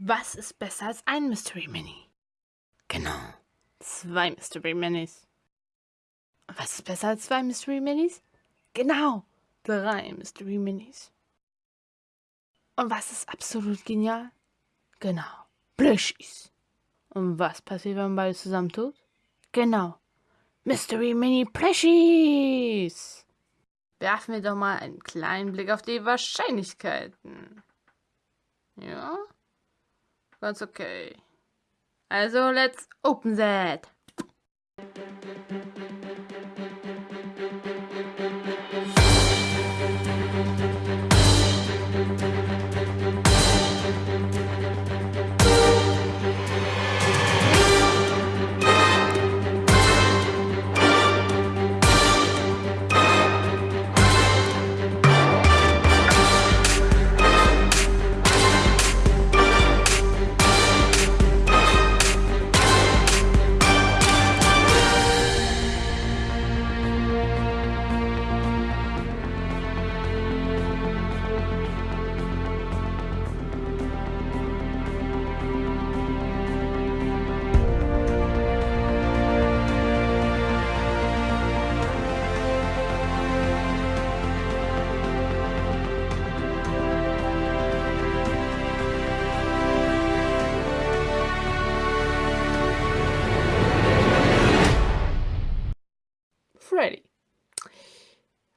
Was ist besser als ein Mystery Mini? Genau, zwei Mystery Minis. Was ist besser als zwei Mystery Minis? Genau, drei Mystery Minis. Und was ist absolut genial? Genau, Plushies. Und was passiert, wenn man beides zusammentut? Genau, Mystery Mini Plushies. Werfen wir doch mal einen kleinen Blick auf die Wahrscheinlichkeiten. Ja, ganz okay. Also, let's open that.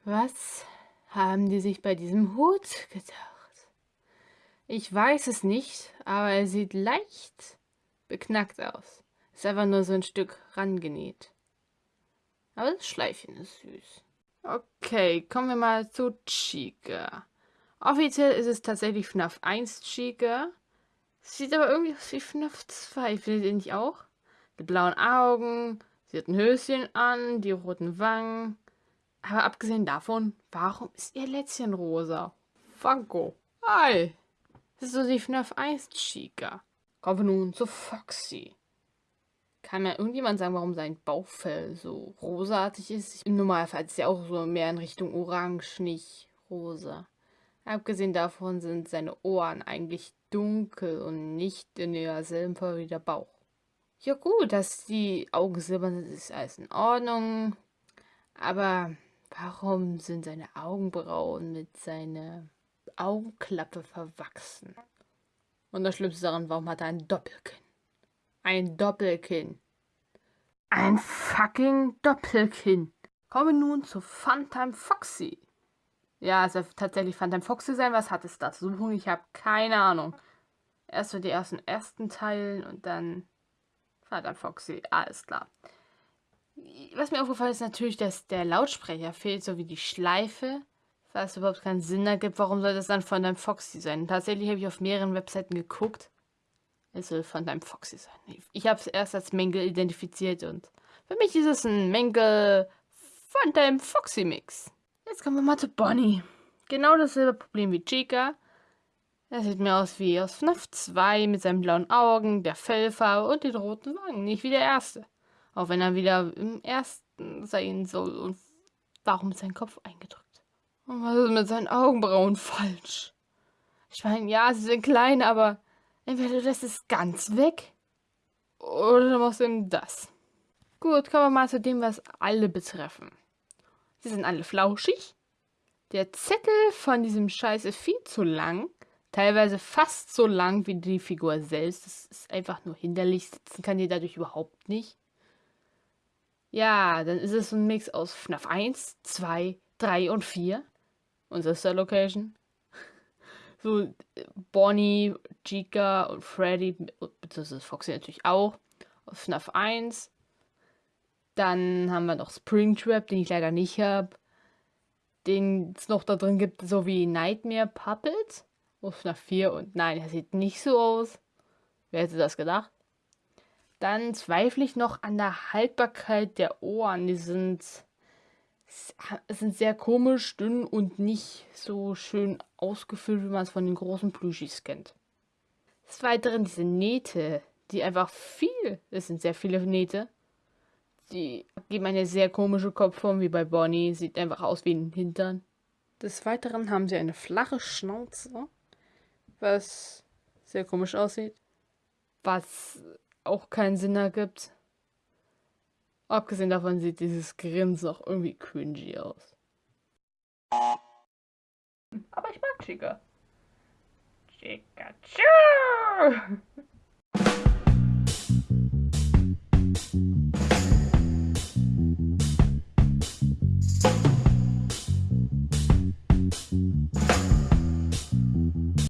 Was haben die sich bei diesem Hut gedacht? Ich weiß es nicht, aber er sieht leicht beknackt aus. Ist einfach nur so ein Stück rangenäht. Aber das Schleifchen ist süß. Okay, kommen wir mal zu Chica. Offiziell ist es tatsächlich FNAF 1 Chica. Sieht aber irgendwie aus wie FNAF 2, findet ihr nicht auch? Die blauen Augen, Sie hat ein Höschen an, die roten Wangen. Aber abgesehen davon, warum ist ihr Lätzchen rosa? Funko. Hi. Das ist so die FNAF 1 Chica. Kommen wir nun zu Foxy. Kann mir irgendjemand sagen, warum sein Bauchfell so rosaartig ist? Im Normalfall ist ja auch so mehr in Richtung orange, nicht rosa. Abgesehen davon sind seine Ohren eigentlich dunkel und nicht in derselben Farbe wie der Bauch. Ja gut, dass die Augen silbern sind, ist alles in Ordnung. Aber warum sind seine Augenbrauen mit seiner Augenklappe verwachsen? Und das Schlimmste daran, warum hat er ein Doppelkinn? Ein Doppelkinn. Ein fucking Doppelkinn. Kommen nun zu Funtime Foxy. Ja, es wird tatsächlich Funtime Foxy sein. Was hat es da zu suchen? Ich habe keine Ahnung. Erst so die ersten ersten Teilen und dann dann Foxy. Alles klar. Was mir aufgefallen ist natürlich, dass der Lautsprecher fehlt, so wie die Schleife. Was überhaupt keinen Sinn ergibt, warum soll das dann von deinem Foxy sein? Tatsächlich habe ich auf mehreren Webseiten geguckt. Es soll von deinem Foxy sein. Ich habe es erst als Mängel identifiziert und für mich ist es ein Mängel von deinem Foxy Mix. Jetzt kommen wir mal zu Bonnie. Genau dasselbe Problem wie Chica. Er sieht mir aus wie aus FNAF 2 mit seinen blauen Augen, der Fellfarbe und den roten Wangen. Nicht wie der erste. Auch wenn er wieder im ersten sein soll. Und warum ist sein Kopf eingedrückt? Und was ist mit seinen Augenbrauen falsch? Ich meine, ja, sie sind klein, aber entweder das ist ganz weg oder du machst eben das. Gut, kommen wir mal zu dem, was alle betreffen. Sie sind alle flauschig. Der Zettel von diesem Scheiß ist viel zu lang teilweise fast so lang wie die Figur selbst. Das ist einfach nur hinderlich. Sitzen kann die dadurch überhaupt nicht. Ja, dann ist es ein Mix aus FNAF 1, 2, 3 und 4. Unser Star Location. So Bonnie, Chica und Freddy, beziehungsweise Foxy natürlich auch, aus FNAF 1. Dann haben wir noch Springtrap, den ich leider nicht habe. Den es noch da drin gibt, so wie Nightmare Puppet. Ruf nach 4 und nein, er sieht nicht so aus. Wer hätte das gedacht? Dann zweifle ich noch an der Haltbarkeit der Ohren. Die sind, sind sehr komisch, dünn und nicht so schön ausgefüllt, wie man es von den großen Plüschis kennt. Des Weiteren diese Nähte, die einfach viel, es sind sehr viele Nähte, die geben eine sehr komische Kopfform, wie bei Bonnie. Sieht einfach aus wie ein Hintern. Des Weiteren haben sie eine flache Schnauze was sehr komisch aussieht. Was auch keinen Sinn ergibt. Abgesehen davon sieht dieses Grinsen auch irgendwie cringy aus. Aber ich mag Chica. Chica.